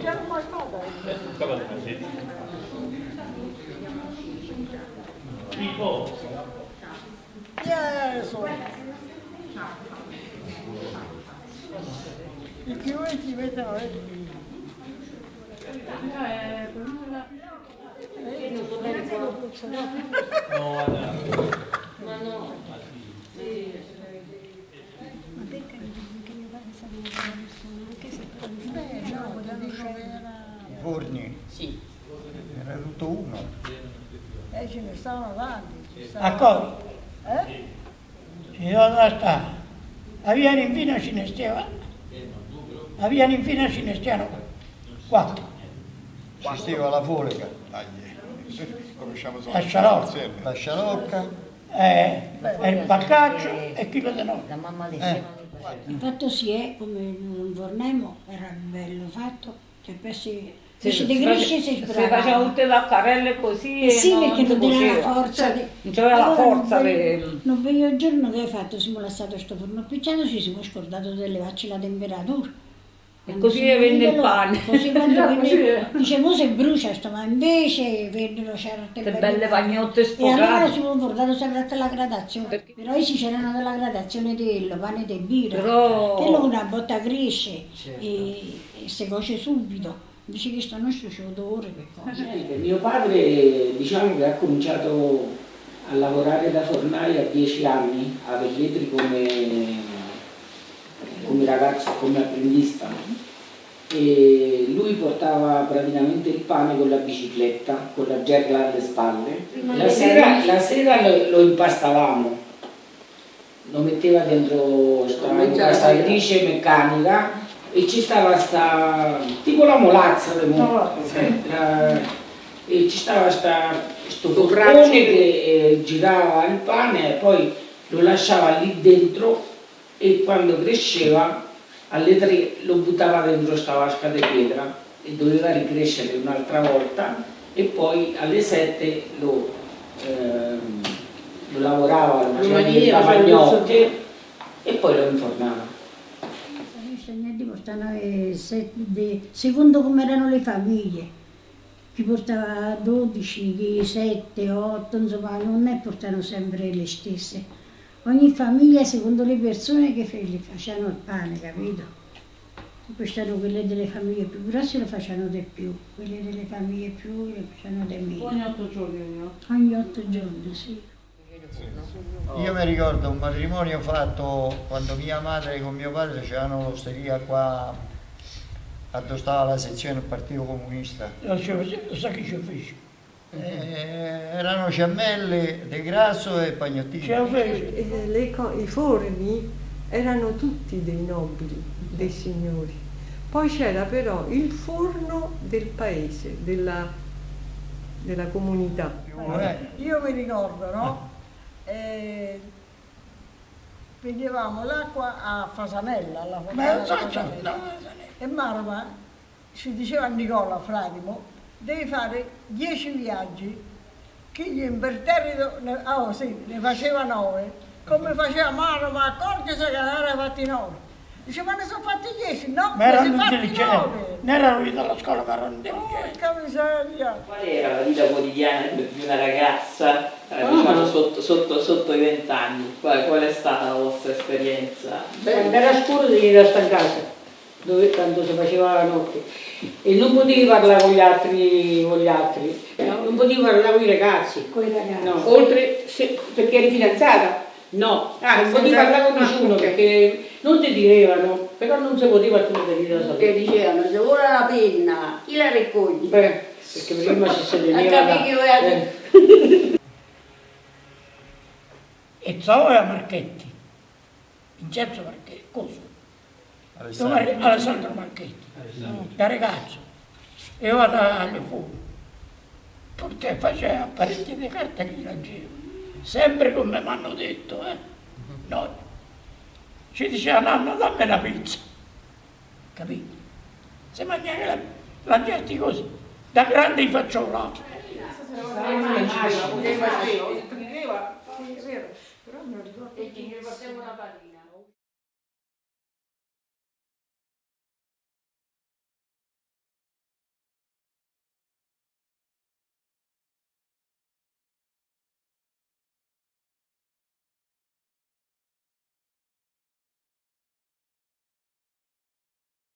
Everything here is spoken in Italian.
Già non mai fatta. Tipo, Gesù. I chiunti ci mettono eh. Eh, non lo puccio, no? no, guarda, Ma no. Ma perché mi dici che mio padre sapeva una persona, anche se poi Eh, no, voglio dire, era... I forni, Sì. Era tutto uno. Eh, ce ne stavano tanti. cosa? Eh? Ci dove sta? A via Ninfina ce ne stiamo. A via Ninfina ce ne stiamo. Quattro. Ci stava la conosciamo solo La scialocca. la Scialocca, Eh, e il baccaccio e chilo di no. La mamma Eh. Il fatto si è, come un vornemo, era bello fatto, cioè per si, se si degrisce si faceva sbrava. tutte le accarelle così e Sì, perché non aveva la cuoceva. forza Cioè, di... Non c'aveva la forza non di... Vedo il giorno che hai fatto, siamo lasciato questo forno picciato, ci siamo scordato di levarci la temperatura. E così venne il pane. Così quando venne, dicevo se brucia sto, ma invece vennero certe Che belle pagnotte E allora sfogate. si sono portato sempre alla gradazione. Perché- Però si c'erano della gradazione del pane di birra. Però- Che una botta cresce e, e si cuoce subito. Invece che sto nostro c'è odore per cose. Niente, Mio padre diciamo che ha cominciato a lavorare da fornaio a 10 anni a Velletri come, come ragazzo, come apprendista. E lui portava praticamente il pane con la bicicletta, con la gerla alle spalle. La sera, la sera lo, lo impastavamo, lo metteva dentro sta impastatrice meccanica e ci stava sta tipo la molazza del mo- eh, la- e ci stava sta, sto forcone che eh, girava il pane e poi lo lasciava lì dentro e quando cresceva alle tre lo buttava dentro sta vasca di pietra e doveva ricrescere un'altra volta e poi alle sette lo, ehm, lo lavorava, lo faceva diventare pagnotte e poi lo infornava. Eh, se- de- secondo come erano le famiglie. Chi portava 12, chi 7, 8, insomma non è portano sempre le stesse. Ogni famiglia secondo le persone che fe- le facevano il pane, capito? Queste erano quelle delle famiglie più grosse lo facevano di più, quelle delle famiglie più le facevano di meno. Ogni otto giorni? Ogni otto giorni, sì. Io mi ricordo un matrimonio fatto quando mia madre con mio padre facevano l'osteria qua a dove stava la sezione del Partito Comunista. Lo sa che ci fece? Eh, erano ciammelle di grasso e pagnottini. E le co- I forni erano tutti dei nobili, dei signori. Poi c'era però il forno del paese, della, della comunità. Eh, Io mi ricordo, no? Eh, vedevamo l'acqua a Fasanella, alla fontana Fasanella. E Marma ci diceva a Nicola Fratimo, devi fare dieci viaggi, che gli imperterrito, ne, ah, oh, sì, ne faceva nove, come faceva Marma, accorgesi che ne aveva fatti nove. Dice, ma ne sono fatti dieci? No, Ma ne erano intelligenti. Non erano venuti alla scuola, ma erano intelligenti. Porca miseria. Qual era la vita quotidiana di una ragazza, eh, diciamo, sotto, sotto, sotto i vent'anni? Qual, qual è stata la vostra esperienza? Quando era scuro devi restare in casa, dove tanto si faceva la notte. E non potevi parlare con gli altri, con gli altri. no? non potevi parlare con i ragazzi. Con i ragazzi. No, oltre se- perché eri fidanzata? No, ah, non potevi parlare con nessuno perché non ti direvano, però non si poteva tu te dire da Che dicevano, se vuole la penna, chi la raccoglie? Beh, perché prima si A teneva capire da- eh. E Zao era Marchetti. Vincenzo Marchetti, cosa? Dove- Alessandro Marchetti. Da ragazzo. E io vado alle fuori. Perché faceva parecchie di carte che leggevo. Sempre come mi hanno detto, eh. No. Ci diceva nonno dammi la pizza. Capito? Se mangiare la, la gente così, da grande faccio là. Sì,